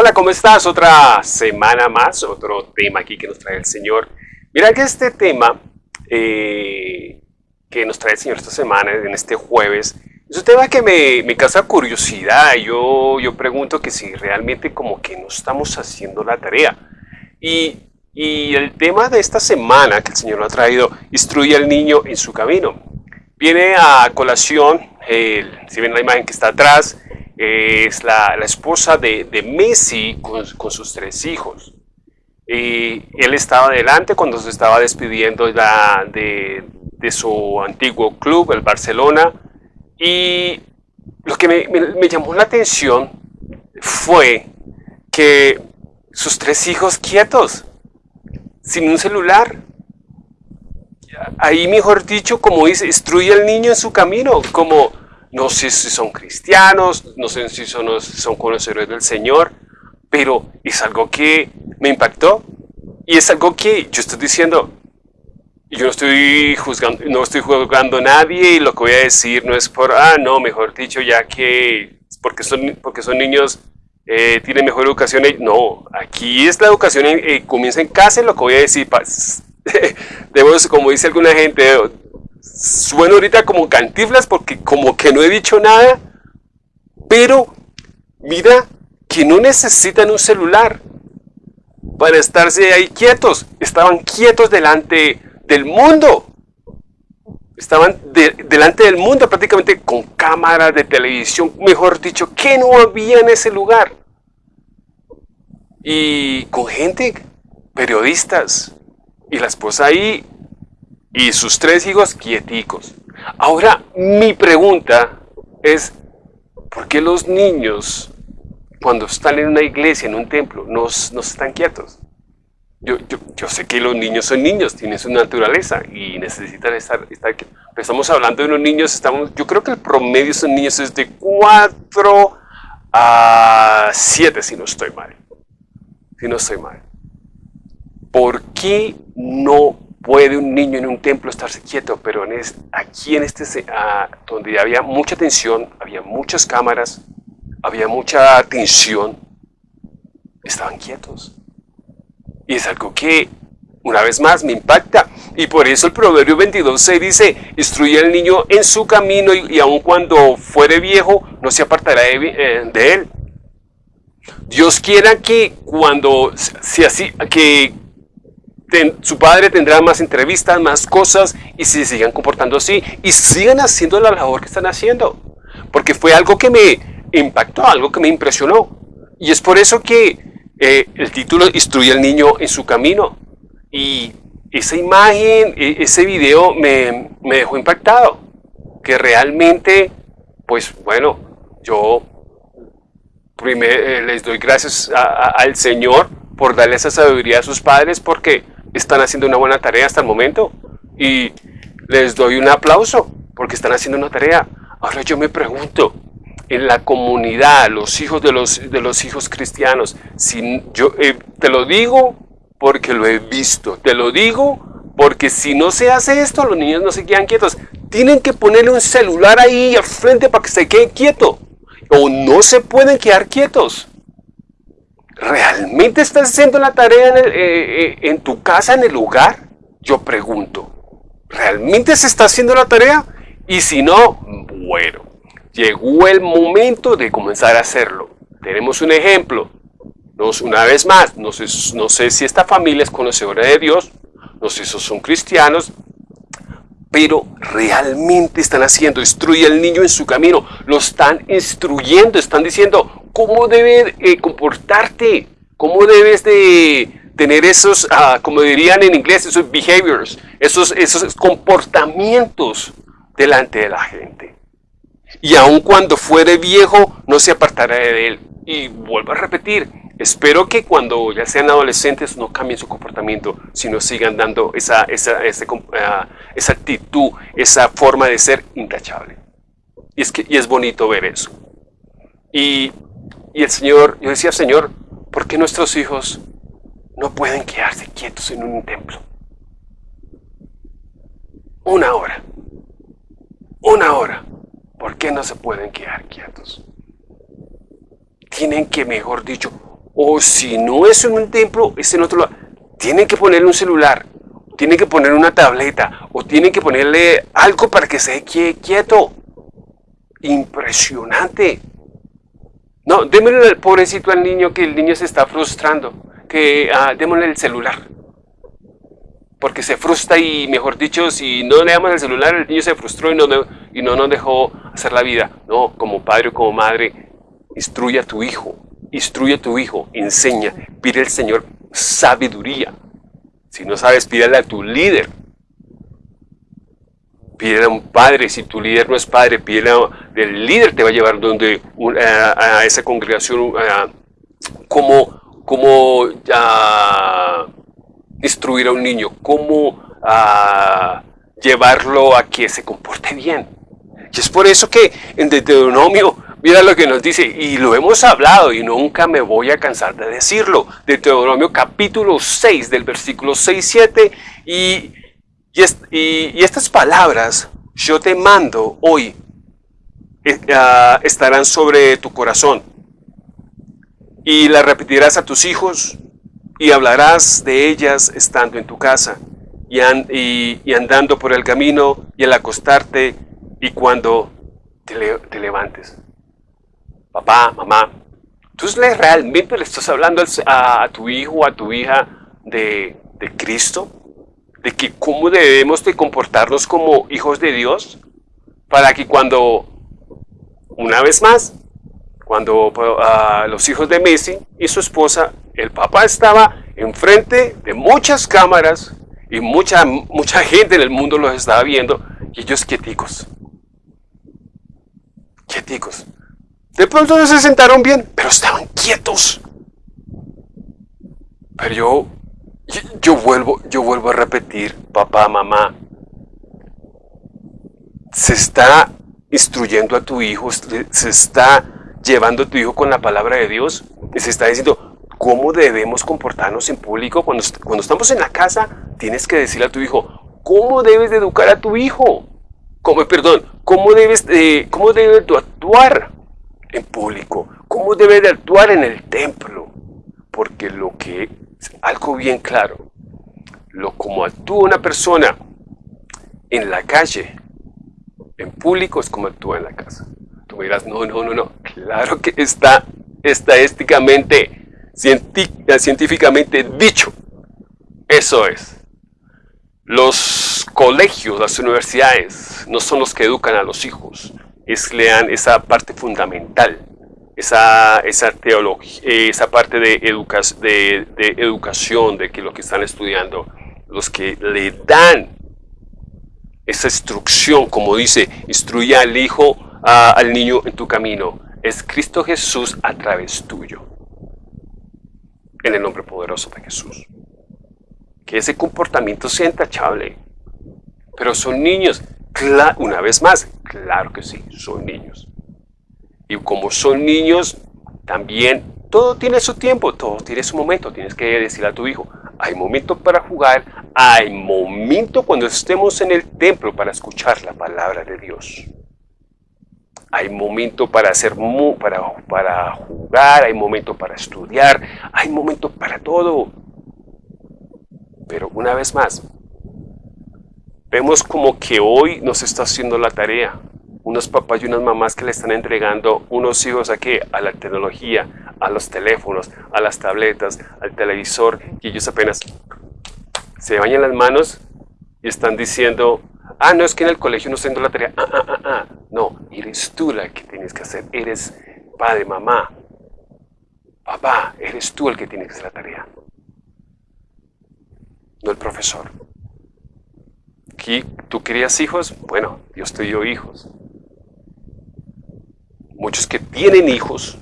Hola, ¿cómo estás? Otra semana más, otro tema aquí que nos trae el Señor. Mira que este tema eh, que nos trae el Señor esta semana, en este jueves, es un tema que me, me causa curiosidad. Yo, yo pregunto que si realmente como que no estamos haciendo la tarea. Y, y el tema de esta semana que el Señor nos ha traído, instruye al niño en su camino. Viene a colación, si ven la imagen que está atrás, es la, esposa de, Messi con, sus tres hijos. Y él estaba delante cuando se estaba despidiendo de, de, su antiguo club, el Barcelona. Y lo que me, me llamó la atención fue que sus tres hijos quietos, sin un celular. Ahí, mejor dicho, como dice, instruye al niño en su camino, como no sé si son cristianos, no sé si son, son conocedores del Señor, pero es algo que me impactó y es algo que yo estoy diciendo, yo no estoy juzgando, no estoy juzgando a nadie y lo que voy a decir no es por, ah, no, mejor dicho, ya que porque son, porque son niños, eh, tienen mejor educación. No, aquí es la educación, eh, comienza en casa lo que voy a decir, debo, como dice alguna gente, sueno ahorita como cantiflas porque como que no he dicho nada, pero mira que no necesitan un celular para estarse ahí quietos. Estaban quietos delante del mundo. Estaban delante del mundo prácticamente con cámaras de televisión, mejor dicho, que no había en ese lugar. Y con gente, periodistas, y la esposa ahí y sus tres hijos quieticos. Ahora, mi pregunta es, ¿por qué los niños, cuando están en una iglesia, en un templo, no, no están quietos? Yo, yo, sé que los niños son niños, tienen su naturaleza y necesitan estar, estar quietos. Pero estamos hablando de unos niños, estamos, yo creo que el promedio esos niños es de 4 a 7, si no estoy mal. Si no estoy mal. ¿Por qué no puede un niño en un templo estarse quieto, pero en aquí en este, ah, donde había mucha tensión, había muchas cámaras, había mucha tensión, estaban quietos. Y es algo que, una vez más, me impacta. Y por eso el Proverbio 22.6 dice, instruye al niño en su camino y, aun cuando fuere viejo, no se apartará de, eh, él. Dios quiera que cuando, si así, que su padre tendrá más entrevistas, más cosas y se sigan comportando así y sigan haciendo la labor que están haciendo. Porque fue algo que me impactó, algo que me impresionó. Y es por eso que eh, el título Instruye al niño en su camino. Y esa imagen, e, ese video me, dejó impactado. Que realmente, pues bueno, yo primero, eh, les doy gracias al Señor por darle esa sabiduría a sus padres porque están haciendo una buena tarea hasta el momento y les doy un aplauso porque están haciendo una tarea. Ahora yo me pregunto, en la comunidad, los hijos de los, de los hijos cristianos, si yo eh, te lo digo porque lo he visto, te lo digo porque si no se hace esto, los niños no se quedan quietos. Tienen que ponerle un celular ahí al frente para que se quede quieto. O no se pueden quedar quietos. ¿Realmente estás haciendo la tarea eh, eh, en, tu casa, en el lugar? Yo pregunto. ¿Realmente se está haciendo la tarea? Y si no, bueno, llegó el momento de comenzar a hacerlo. Tenemos un ejemplo. Nos, una vez más, no sé, no sé si esta familia es conocedora de Dios, no sé si son cristianos, pero realmente están haciendo, instruye al niño en su camino, lo están instruyendo, están diciendo, cómo debes eh, comportarte, cómo debes de tener esos, ah, como dirían en inglés, esos behaviors, esos, esos comportamientos delante de la gente. Y aun cuando fuere viejo, no se apartará de él. Y vuelvo a repetir, espero que cuando ya sean adolescentes no cambien su comportamiento, sino sigan dando esa, esa, ah, esa actitud, esa forma de ser intachable. Y es, que, y es bonito ver eso. Y y el Señor, yo decía, Señor, ¿por qué nuestros hijos no pueden quedarse quietos en un templo? Una hora. Una hora. ¿Por qué no se pueden quedar quietos? Tienen que, mejor dicho, O si no es en un templo, es en otro lugar. Tienen que ponerle un celular, tienen que ponerle una tableta, o tienen que ponerle algo para que se quede quieto. Impresionante. No, démosle al pobrecito al niño que el niño se está frustrando. Que ah, démosle el celular. Porque se frustra y, mejor dicho, si no le damos el celular, el niño se frustró y no, y no nos dejó hacer la vida. No, como padre o como madre, instruye a tu hijo, instruye a tu hijo, enseña, pide al Señor sabiduría. Si no sabes, pídele a tu líder, pídele a un padre, si tu líder no es padre, pídele a, el líder te va a llevar donde a, esa congregación como cómo, instruir a un niño, cómo llevarlo a que se comporte bien. Y es por eso que en Deuteronomio, mira lo que nos dice, y lo hemos hablado y nunca me voy a cansar de decirlo, Deuteronomio capítulo 6 del versículo 6, 7, y y, estas palabras yo te mando hoy eh, ah, estarán sobre tu corazón y las repetirás a tus hijos y hablarás de ellas estando en tu casa y, andando por el camino y al acostarte y cuando te, levantes. Papá, mamá, ¿tú realmente le estás hablando a, tu hijo a tu hija de, Cristo? de que cómo debemos de comportarnos como hijos de Dios para que cuando, una vez más, cuando uh, los hijos de Messi y su esposa, el papá estaba enfrente de muchas cámaras y mucha, mucha gente en el mundo los estaba viendo y ellos quieticos. Quieticos. De pronto no se sentaron bien, pero estaban quietos. Pero yo yo, vuelvo, yo vuelvo a repetir, papá, mamá, se está instruyendo a tu hijo, se está llevando a tu hijo con la palabra de Dios y se está diciendo cómo debemos comportarnos en público. Cuando, cuando estamos en la casa, tienes que decirle a tu hijo, ¿cómo debes de educar a tu hijo? ¿Cómo, perdón, ¿cómo debes, de, cómo debes de actuar en público? ¿Cómo debes de actuar en el templo? Porque lo que algo bien claro. Lo como actúa una persona en la calle, en público, es como actúa en la casa. Tú me dirás, no, no, no, no. Claro que está estadísticamente, científicamente dicho. Eso es. Los colegios, las universidades, no son los que educan a los hijos. Es lean esa parte fundamental esa, esa teología, esa parte de, de, de, educación, de que lo que están estudiando, los que le dan esa instrucción, como dice, instruye al hijo, al niño en tu camino, es Cristo Jesús a través tuyo. En el nombre poderoso de Jesús. Que ese comportamiento sea intachable. Pero son niños, una vez más, claro que sí, son niños. Y como son niños, también todo tiene su tiempo, todo tiene su momento. Tienes que decirle a tu hijo, hay momento para jugar, hay momento cuando estemos en el templo para escuchar la palabra de Dios. Hay momento para hacer para, para jugar, hay momento para estudiar, hay momento para todo. Pero una vez más, vemos como que hoy nos está haciendo la tarea unos papás y unas mamás que le están entregando unos hijos aquí a la tecnología, a los teléfonos, a las tabletas, al televisor, y ellos apenas se bañan las manos y están diciendo, ah, no, es que en el colegio no estoy haciendo la tarea. Ah, ah, ah, ah. No, eres tú la que tienes que hacer. Eres padre, mamá. Papá, eres tú el que tiene que hacer la tarea. No el profesor. Aquí, ¿Tú querías hijos? Bueno, Dios te dio hijos muchos que tienen hijos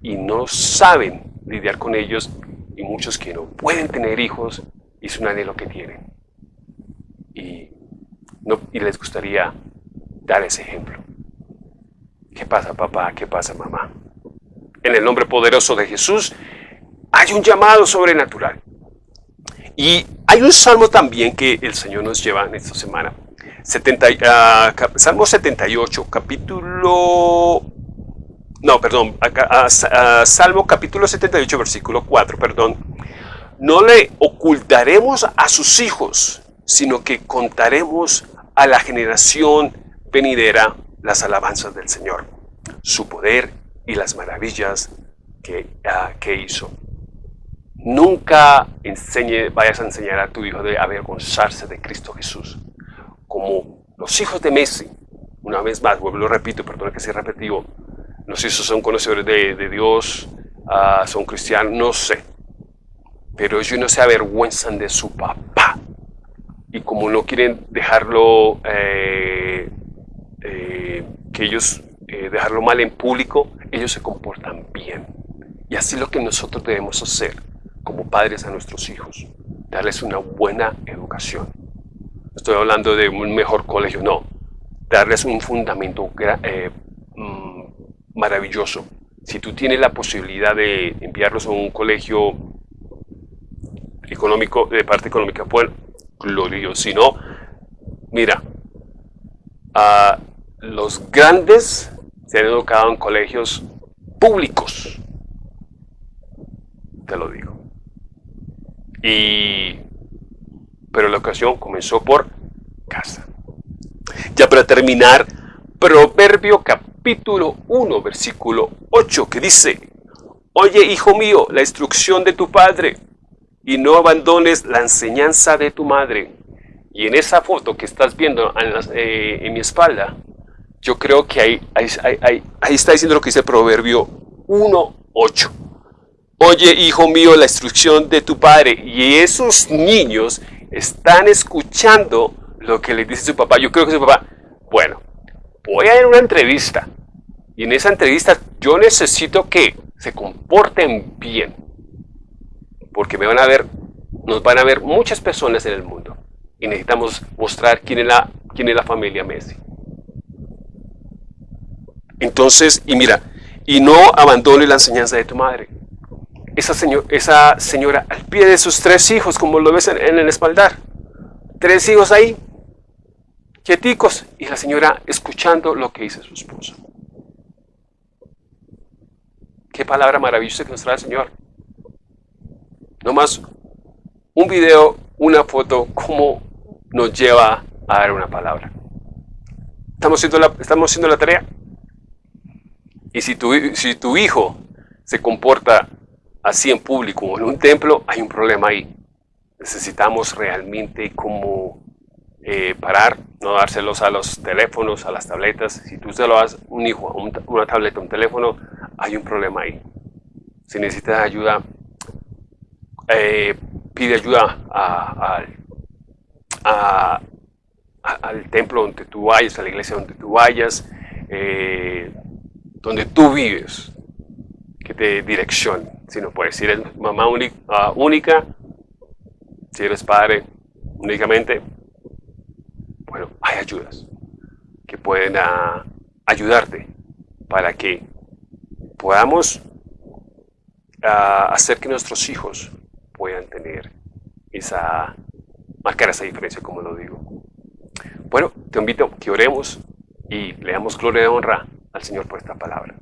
y no saben lidiar con ellos y muchos que no pueden tener hijos y es un anhelo que tienen. Y, no, y les gustaría dar ese ejemplo. ¿Qué pasa papá? ¿Qué pasa mamá? En el nombre poderoso de Jesús hay un llamado sobrenatural. Y hay un salmo también que el Señor nos lleva en esta semana. 70, uh, salmo 78, capítulo no, perdón, acá, Salmo capítulo 78, versículo 4, perdón. No le ocultaremos a sus hijos, sino que contaremos a la generación venidera las alabanzas del Señor, su poder y las maravillas ah, que hizo. Nunca enseñe, vayas a enseñar a tu hijo de avergonzarse de Cristo Jesús. Como los hijos de Messi, una vez más, vuelvo lo repito, perdón que sea repetido, no sé si son conocedores de, Dios, ah, son cristianos, no sé. Pero ellos no se avergüenzan de su papá. Y como no quieren dejarlo, eh, eh, que ellos eh, dejarlo mal en público, ellos se comportan bien. Y así es lo que nosotros debemos hacer padres a nuestros hijos, darles una buena educación. Estoy hablando de un mejor colegio, no, darles un fundamento mm, maravilloso. Si tú tienes la posibilidad de enviarlos a un colegio económico, de parte económica, pues glorioso. Si no, mira, a los grandes se han educado en colegios públicos. Te lo digo. Y, pero la ocasión comenzó por casa. Ya para terminar, Proverbio capítulo 1, versículo 8, que dice, Oye, hijo mío, la instrucción de tu padre, y no abandones la enseñanza de tu madre. Y en esa foto que estás viendo en, eh, mi espalda, yo creo que ahí, ahí, ahí está diciendo lo que dice Proverbio 1, 8 oye hijo mío la instrucción de tu padre. Y esos niños están escuchando lo que le dice su papá. Yo creo que su papá, bueno, voy a ir a una entrevista. Y en esa entrevista yo necesito que se comporten bien. Porque me van a ver, nos van a ver muchas personas en el mundo. Y necesitamos mostrar quién es la, quién es la familia Messi. Entonces, y mira, y no abandone la enseñanza de tu madre esa, esa señora al pie de sus tres hijos, como lo ves en, el espaldar. Tres hijos ahí, quieticos, y la señora escuchando lo que dice su esposo. Qué palabra maravillosa que nos trae el Señor. No más un video, una foto, cómo nos lleva a dar una palabra. ¿Estamos haciendo la, estamos haciendo la tarea? Y si tu, si tu hijo se comporta así en público o en un templo, hay un problema ahí. Necesitamos realmente como eh, parar, no dárselos a los teléfonos, a las tabletas. Si tú se lo das un hijo, a una tableta, un teléfono, hay un problema ahí. Si necesitas ayuda, eh, pide ayuda al templo donde tú vayas, a la iglesia donde tú vayas, eh, donde tú vives, que te direccione. Si no puedes, si eres mamá ah, única, si eres padre únicamente, bueno, hay ayudas que pueden ah, ayudarte para que podamos ah, hacer que nuestros hijos puedan tener esa, marcar esa diferencia, como lo digo. Bueno, te invito a que oremos y le damos gloria y honra al Señor por esta palabra.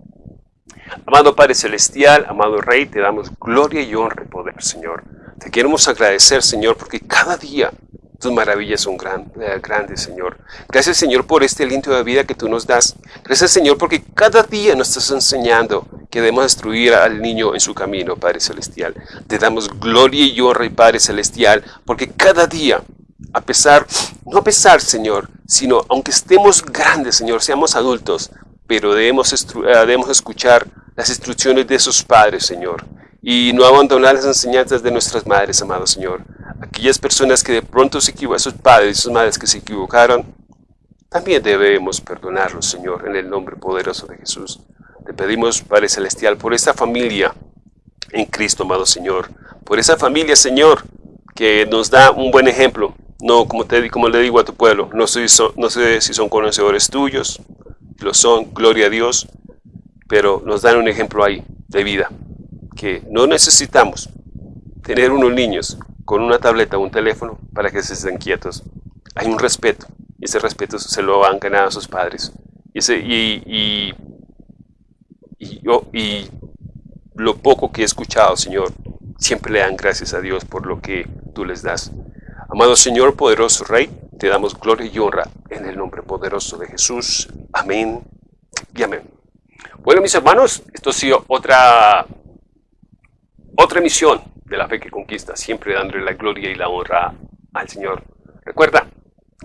Amado Padre Celestial, amado Rey, te damos gloria y honra y poder, Señor. Te queremos agradecer, Señor, porque cada día tus maravillas son eh, grandes, Señor. Gracias, Señor, por este aliento de vida que tú nos das. Gracias, Señor, porque cada día nos estás enseñando que debemos destruir al niño en su camino, Padre Celestial. Te damos gloria y honra, Padre Celestial, porque cada día, a pesar, no a pesar, Señor, sino aunque estemos grandes, Señor, seamos adultos, pero debemos, eh, debemos escuchar las instrucciones de sus padres, Señor, y no abandonar las enseñanzas de nuestras madres, amado Señor. Aquellas personas que de pronto se equivocaron, sus padres y sus madres que se equivocaron, también debemos perdonarlos, Señor, en el nombre poderoso de Jesús. Te pedimos, Padre Celestial, por esta familia en Cristo, amado Señor, por esa familia, Señor, que nos da un buen ejemplo. No, como, te, como le digo a tu pueblo, no no sé si son conocedores tuyos, lo son, gloria a Dios, pero nos dan un ejemplo ahí de vida, que no necesitamos tener unos niños con una tableta o un teléfono para que se estén quietos. Hay un respeto, y ese respeto se lo han ganado sus padres. Y, y, yo, y lo poco que he escuchado, Señor, siempre le dan gracias a Dios por lo que tú les das. Amado Señor, poderoso Rey, te damos gloria y honra en el nombre poderoso de Jesús. Amén mis hermanos, esto ha sido otra, otra emisión de la fe que conquista, siempre dándole la gloria y la honra al Señor. Recuerda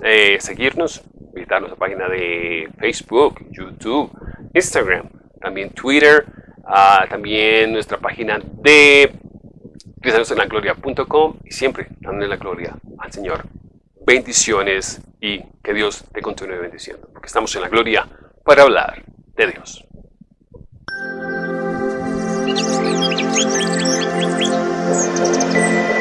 eh, seguirnos, visitarnos a la página de Facebook, YouTube, Instagram, también Twitter, ah, también nuestra página de gloria.com y siempre dándole la gloria al Señor. Bendiciones y que Dios te continúe bendiciendo, porque estamos en la gloria para hablar de Dios. Thank you.